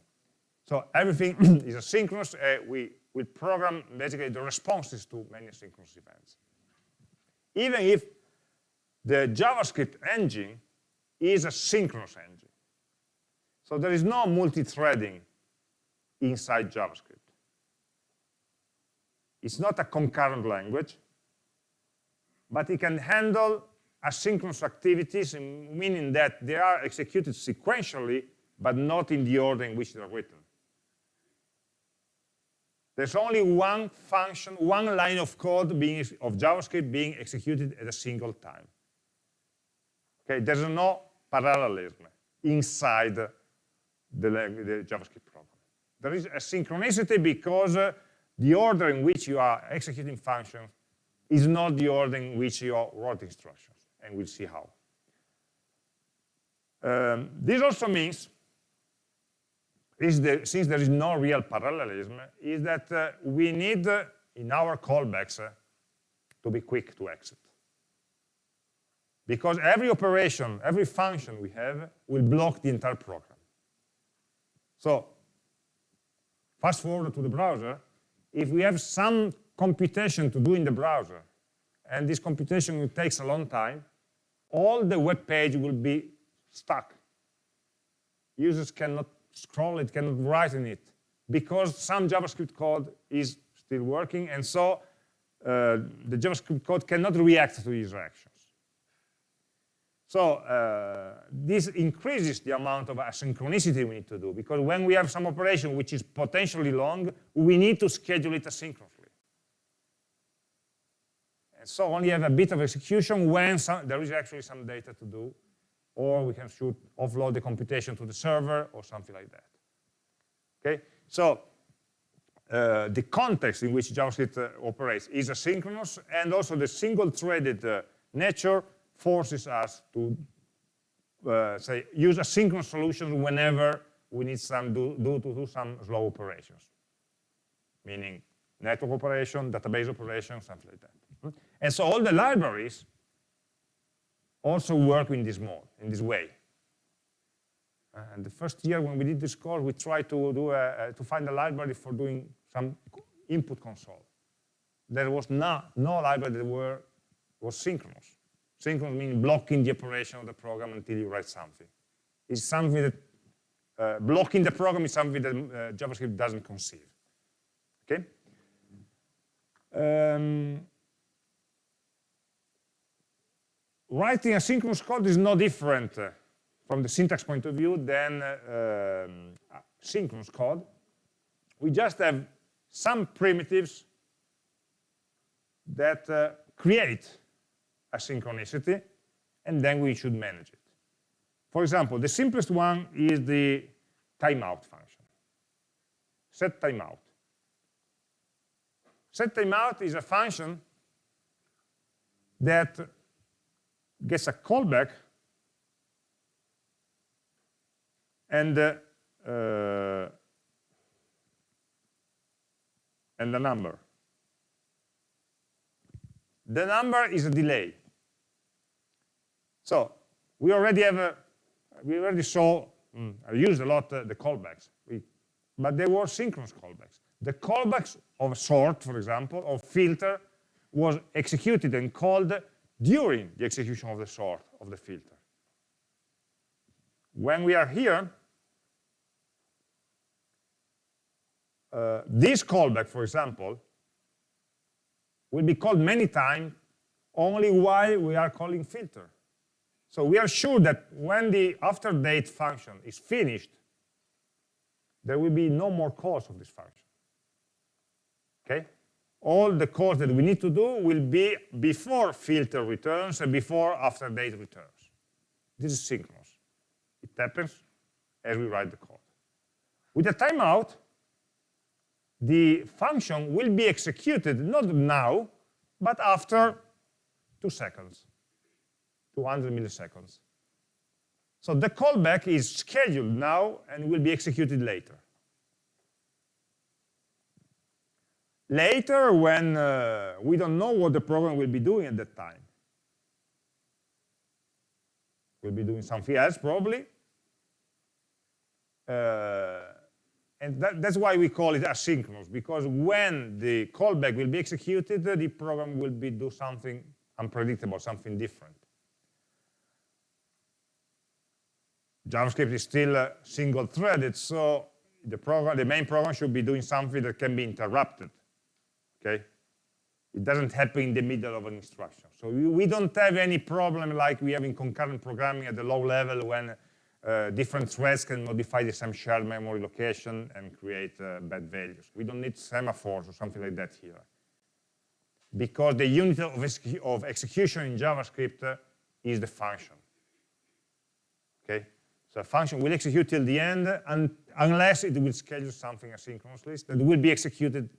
So everything is asynchronous. Uh, we will program basically the responses to many asynchronous events. Even if the JavaScript engine is a synchronous engine. So there is no multi-threading inside JavaScript. It's not a concurrent language, but it can handle asynchronous activities, meaning that they are executed sequentially, but not in the order in which they're written. There's only one function, one line of code being, of JavaScript being executed at a single time. Okay, there's no parallelism inside the, the JavaScript. There is a synchronicity because uh, the order in which you are executing functions is not the order in which you wrote instructions, and we'll see how. Um, this also means the, since there is no real parallelism, is that uh, we need, uh, in our callbacks, uh, to be quick to exit. Because every operation, every function we have will block the entire program. So, fast forward to the browser, if we have some computation to do in the browser, and this computation takes a long time, all the web page will be stuck. Users cannot scroll it, cannot write in it, because some JavaScript code is still working, and so uh, the JavaScript code cannot react to user actions. So uh, this increases the amount of asynchronicity we need to do, because when we have some operation which is potentially long, we need to schedule it asynchronously. And so only have a bit of execution when some, there is actually some data to do, or we can shoot offload the computation to the server or something like that. Okay, so uh, the context in which JavaScript uh, operates is asynchronous, and also the single-threaded uh, nature forces us to uh, say use asynchronous solutions whenever we need some do, do to do some slow operations, meaning network operation, database operation, something like that. Hmm? And so all the libraries also work in this mode, in this way. Uh, and the first year when we did this course, we tried to do a, to find a library for doing some input console. There was no, no library that were, was synchronous. Synchronous means blocking the operation of the program until you write something. It's something that uh, blocking the program is something that uh, JavaScript doesn't conceive. Okay. Um, writing asynchronous code is no different uh, from the syntax point of view than uh, um, synchronous code. We just have some primitives that uh, create asynchronicity, and then we should manage it. For example, the simplest one is the timeout function. Set timeout. Set timeout is a function that gets a callback and uh, uh, and the number. The number is a delay. So we already have a, we already saw, mm, I used a lot uh, the callbacks, we, but they were synchronous callbacks. The callbacks of sort, for example, of filter, was executed and called during the execution of the sort of the filter. When we are here, uh, this callback, for example, will be called many times only while we are calling filter. So we are sure that when the after date function is finished, there will be no more calls of this function. Okay? all the calls that we need to do will be before filter returns and before after date returns. This is synchronous. It happens as we write the code. With a timeout, the function will be executed not now, but after two seconds, 200 milliseconds. So the callback is scheduled now and will be executed later. Later, when uh, we don't know what the program will be doing at that time. We'll be doing something else, probably. Uh, and that, that's why we call it asynchronous, because when the callback will be executed, the program will be do something unpredictable, something different. JavaScript is still uh, single-threaded, so the program, the main program should be doing something that can be interrupted okay? It doesn't happen in the middle of an instruction. So we, we don't have any problem like we have in concurrent programming at the low level when uh, different threads can modify the same shared memory location and create uh, bad values. We don't need semaphores or something like that here. Because the unit of, of execution in JavaScript uh, is the function. Okay? So a function will execute till the end un unless it will schedule something asynchronously that will be executed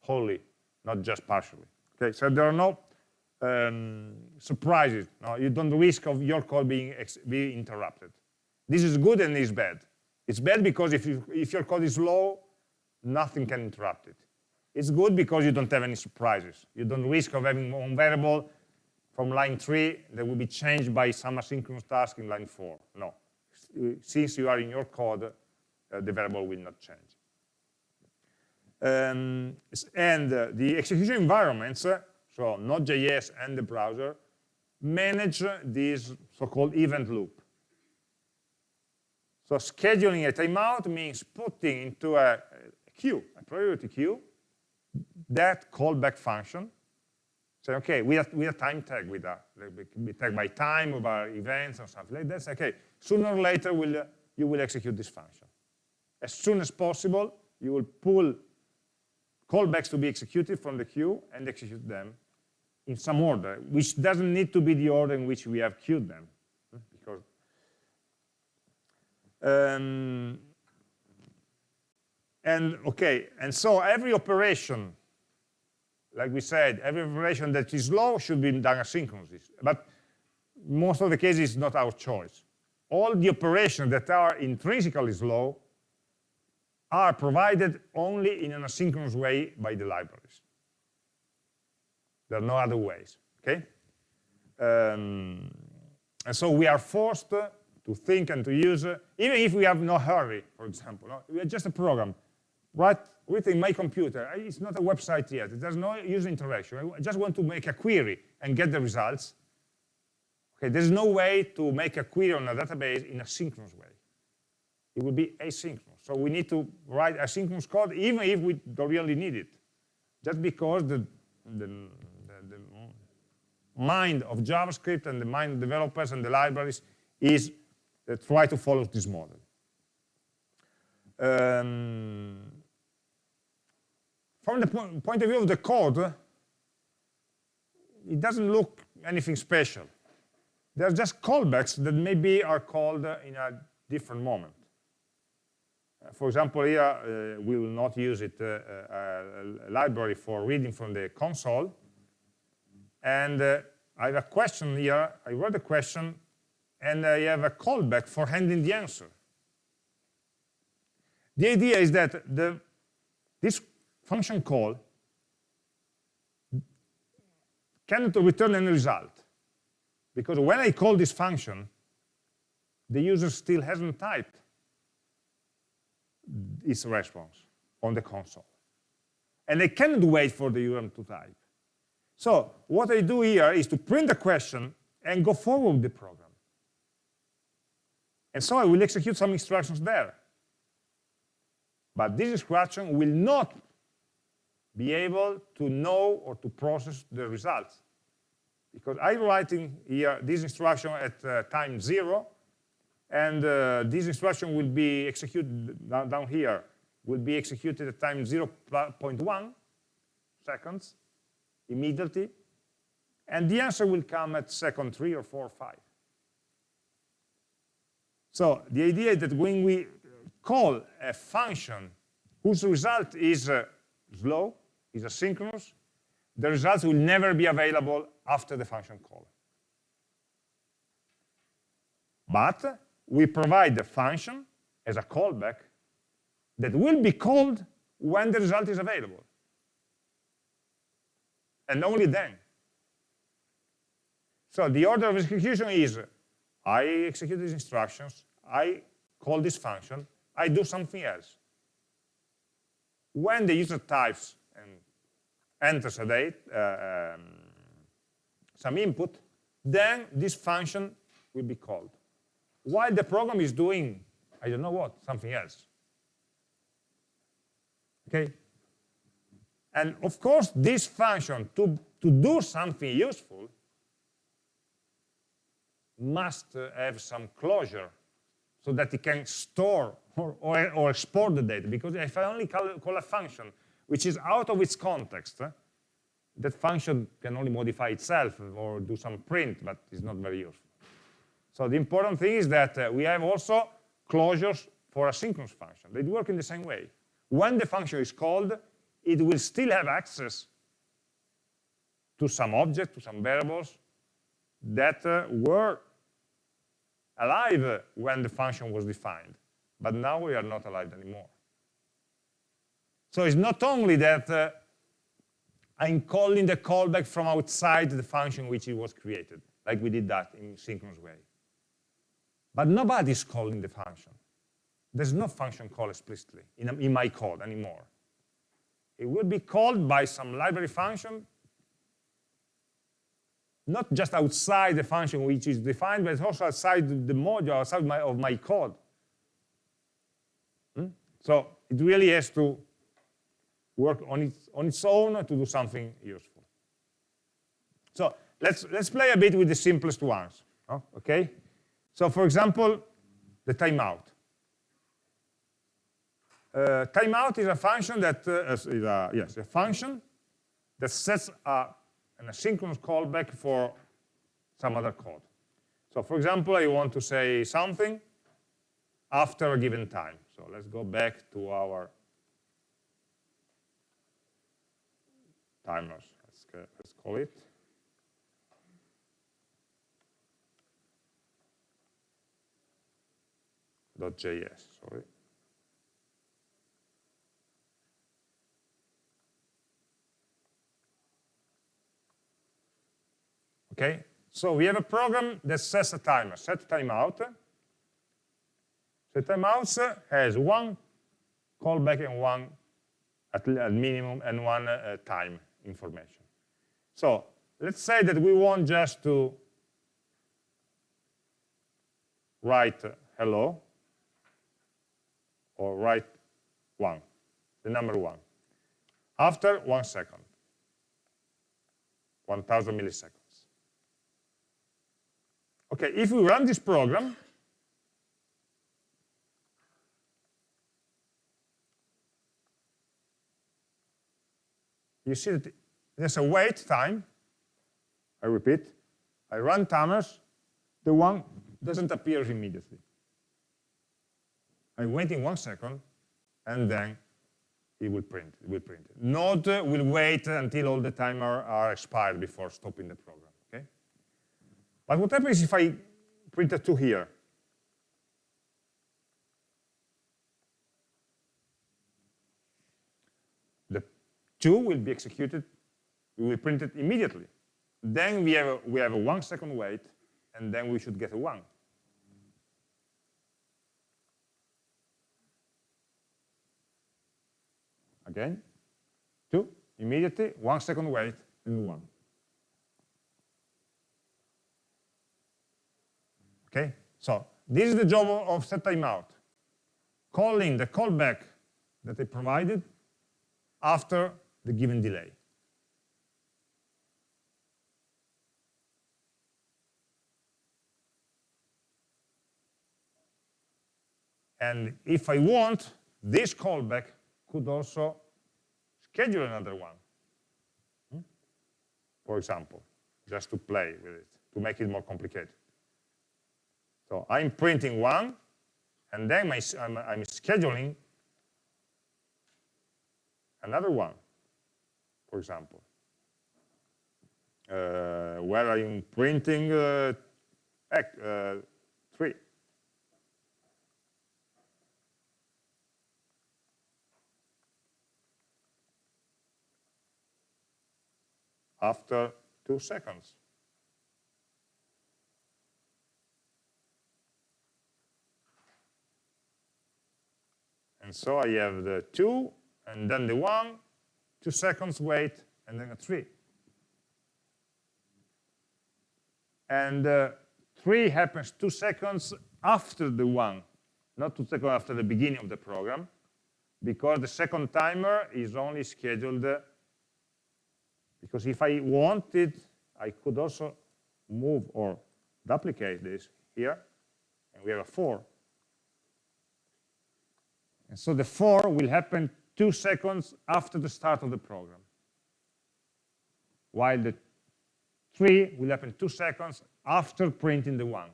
wholly, not just partially. Okay, so there are no um, surprises. No, you don't risk of your code being, being interrupted. This is good and it's bad. It's bad because if, you, if your code is low, nothing can interrupt it. It's good because you don't have any surprises. You don't risk of having one variable from line 3 that will be changed by some asynchronous task in line 4. No. Since you are in your code, uh, the variable will not change. Um, and uh, the execution environments, uh, so Node.js and the browser, manage this so-called event loop. So scheduling a timeout means putting into a, queue, a priority queue, that callback function. Say, okay, we have, with a time tag, with a, be tag by time, or by events, or something like that. Okay, sooner or later, will, you will execute this function. As soon as possible, you will pull callbacks to be executed from the queue and execute them in some order, which doesn't need to be the order in which we have queued them. Because um, and okay, and so every operation, like we said, every operation that is slow should be done asynchronously. But most of the cases, it's not our choice. All the operations that are intrinsically slow are provided only in an asynchronous way by the libraries. There are no other ways, okay? Um, and so we are forced to think and to use, uh, even if we have no hurry, for example. No? We are just a program, right? Within my computer, it's not a website yet. There's no user interaction. I just want to make a query and get the results. Okay, there's no way to make a query on a database in a synchronous way. It will be asynchronous. So we need to write asynchronous code even if we don't really need it. Just because the, the, the, the mind of JavaScript and the mind of developers and the libraries is uh, try to follow this model. Um, from the po point of view of the code, it doesn't look anything special. There are just callbacks that maybe are called in a different moment for example, here uh, we will not use it uh, uh, a library for reading from the console. And I have a question here. I wrote a question, and uh, I have a callback for handling the answer. The idea is that the, this function call cannot return any result. Because when I call this function, the user still hasn't typed its response on the console. And I cannot wait for the user to type. So what I do here is to print the question and go forward with the program. And so I will execute some instructions there. But this instruction will not be able to know or to process the results. Because I'm writing here this instruction at uh, time zero, and uh, this instruction will be executed down, here, will be executed at time 0.1 seconds, immediately, and the answer will come at second three or four or five. So the idea is that when we call a function whose result is uh, slow, is asynchronous, the results will never be available after the function call. But we provide the function as a callback that will be called when the result is available. And only then. So the order of execution is, I execute these instructions, I call this function, I do something else. When the user types and enters a date, uh, um, some input, then this function will be called while the program is doing, I don't know what, something else. Okay? And of course, this function, to, to do something useful, must have some closure, so that it can store or, or, or export the data. Because if I only call, call a function which is out of its context, eh, that function can only modify itself or do some print, but it's not very useful. So the important thing is that uh, we have also closures for asynchronous function. They work in the same way. When the function is called, it will still have access to some object, to some variables that uh, were alive when the function was defined. But now we are not alive anymore. So it's not only that uh, I'm calling the callback from outside the function which it was created, like we did that in synchronous way. But nobody's calling the function. There's no function call explicitly in, in my code anymore. It will be called by some library function, not just outside the function which is defined, but also outside the module, outside my, of my code. Hmm? So it really has to work on its, on its own to do something useful. So let's, let's play a bit with the simplest ones, oh, okay? So for example, the timeout. Uh, timeout is a function that uh, is a, yes, a function that sets a, an asynchronous callback for some other code. So for example, I want to say something after a given time. So let's go back to our timers, let's, let's call it. .js, sorry. Okay, so we have a program that sets a timer, set timeout. Set timeouts has one callback and one at, minimum and one uh, time information. So let's say that we want just to write hello or write one, the number one, after one second, 1,000 milliseconds. Okay, if we run this program, you see that there's a wait time. I repeat, I run timers, the one doesn't appear immediately. I wait in one second, and then it will print. It will print. Node will wait until all the timer are expired before stopping the program. But what happens if I print a two here? The two will be executed. We will print it immediately. Then we have a, we have a one second wait, and then we should get a one. Again, two, immediately, one second wait, and one. Okay, so this is the job of set timeout, calling the callback that I provided after the given delay. And if I want, this callback could also schedule another one, hmm? for example, just to play with it, to make it more complicated. So I'm printing one, and then my, I'm, I'm, scheduling another one, for example, uh, where I'm printing uh, uh, three. after two seconds. And so I have the two, and then the one, two seconds wait, and then a three. And uh, three happens two seconds after the one, not two seconds after the beginning of the program, because the second timer is only scheduled because if I wanted, I could also move or duplicate this here, and we have a 4. And so the for will happen two seconds after the start of the program, while the three will happen two seconds after printing the one.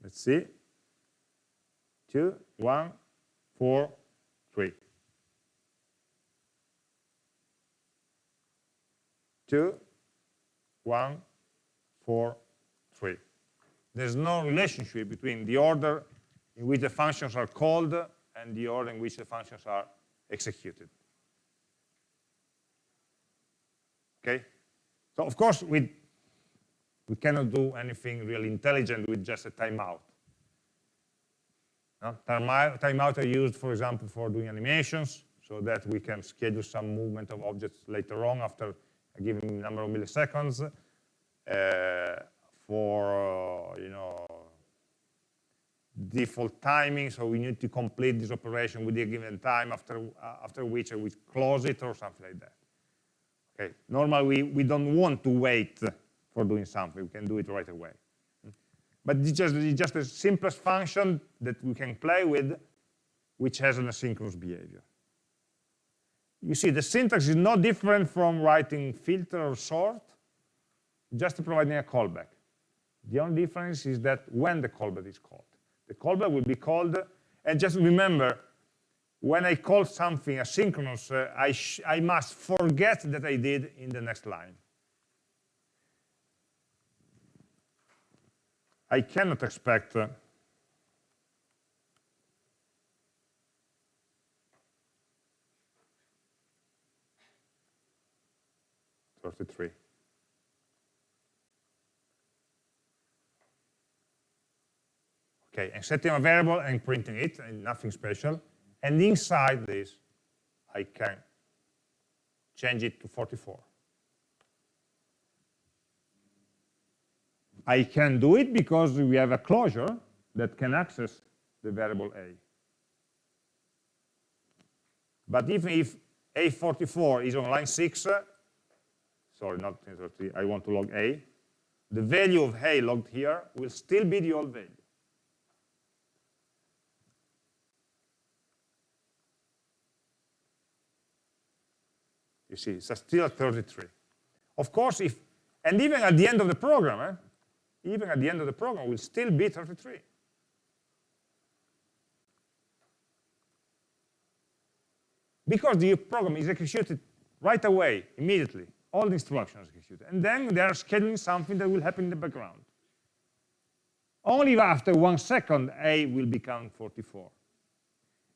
Let's see. Two, one, four, three. Two, one, four, three. There's no relationship between the order in which the functions are called and the order in which the functions are executed. Okay? So of course, we, we cannot do anything really intelligent with just a timeout. No? Timeout are used, for example, for doing animations, so that we can schedule some movement of objects later on after a given number of milliseconds. Uh, for, uh, you know, default timing, so we need to complete this operation with a given time after, uh, after which we close it or something like that. Okay, normally we, we don't want to wait for doing something, we can do it right away. But it's just, it's just the simplest function that we can play with, which has an asynchronous behavior. You see, the syntax is no different from writing filter or sort, just providing a callback. The only difference is that when the callback is called. The callback will be called, and just remember, when I call something asynchronous, uh, I, I must forget that I did in the next line. I cannot expect uh, Thirty-three. Okay, and setting a variable and printing it, and nothing special. And inside this, I can change it to 44. I can do it because we have a closure that can access the variable a. But even if a44 is on line 6, uh, sorry, not I want to log a, the value of a logged here will still be the old value. You see, it's still at 33. Of course, if, and even at the end of the program, eh, even at the end of the program, will still be 33. Because the program is executed right away, immediately. All the instructions executed. And then they are scheduling something that will happen in the background. Only after one second, A will become 44.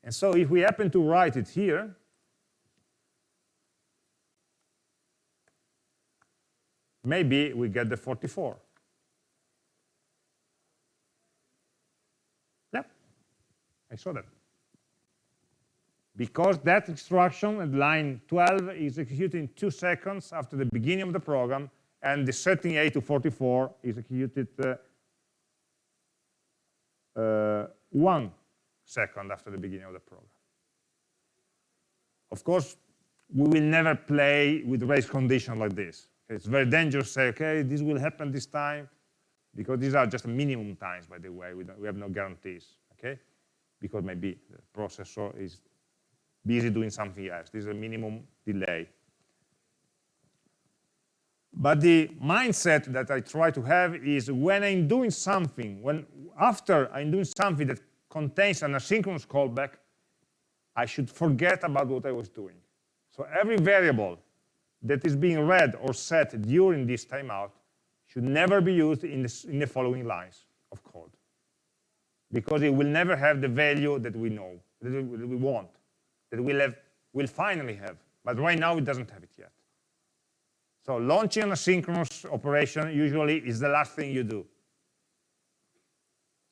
And so if we happen to write it here, maybe we get the 44. Yep, I saw that. Because that instruction at line 12 is executed in two seconds after the beginning of the program, and the setting A to 44 is executed uh, uh, one second after the beginning of the program. Of course, we will never play with race conditions like this. It's very dangerous to say, okay, this will happen this time, because these are just minimum times, by the way. We, we have no guarantees, okay? Because maybe the processor is busy doing something else. This is a minimum delay. But the mindset that I try to have is when I'm doing something, when after I'm doing something that contains an asynchronous callback, I should forget about what I was doing. So every variable that is being read or set during this timeout should never be used in, this, in the following lines of code because it will never have the value that we know, that we want, that we'll, have, we'll finally have. But right now, it doesn't have it yet. So launching an asynchronous operation usually is the last thing you do.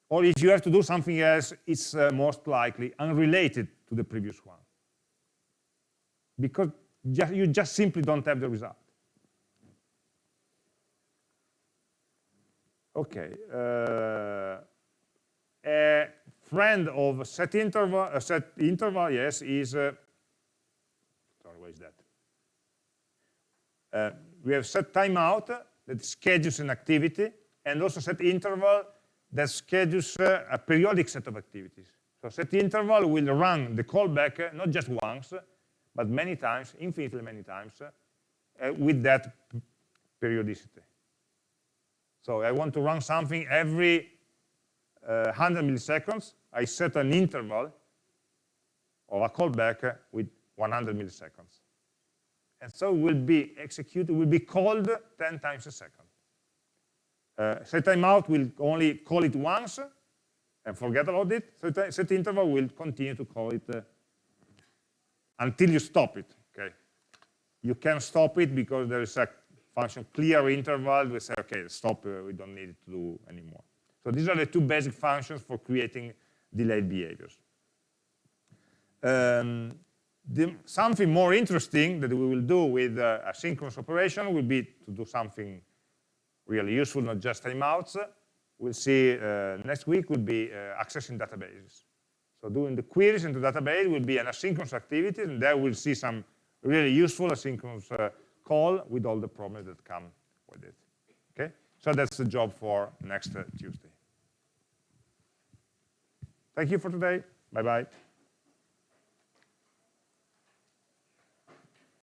Or if you have to do something else, it's uh, most likely unrelated to the previous one. Because just, you just simply don't have the result. Okay. Uh, a friend of set interval, uh, set interval, yes, is, uh, sorry, what is that? Uh, we have set timeout that schedules an activity and also set interval that schedules uh, a periodic set of activities. So set interval will run the callback uh, not just once, but many times, infinitely many times, uh, with that periodicity. So I want to run something every uh, 100 milliseconds. I set an interval of a callback with 100 milliseconds. And so it will be executed, will be called 10 times a second. Uh, set timeout will only call it once and forget about it. Set, set interval will continue to call it uh, until you stop it. Okay, you can stop it because there is a function clear interval. We say, okay, stop. Uh, we don't need to do anymore. So these are the two basic functions for creating delayed behaviors. Um, the, something more interesting that we will do with uh, asynchronous operation will be to do something really useful, not just timeouts. We'll see uh, next week will be uh, accessing databases. So doing the queries into the database will be an asynchronous activity, and there we'll see some really useful asynchronous uh, call with all the problems that come with it. Okay, so that's the job for next uh, Tuesday. Thank you for today. Bye-bye.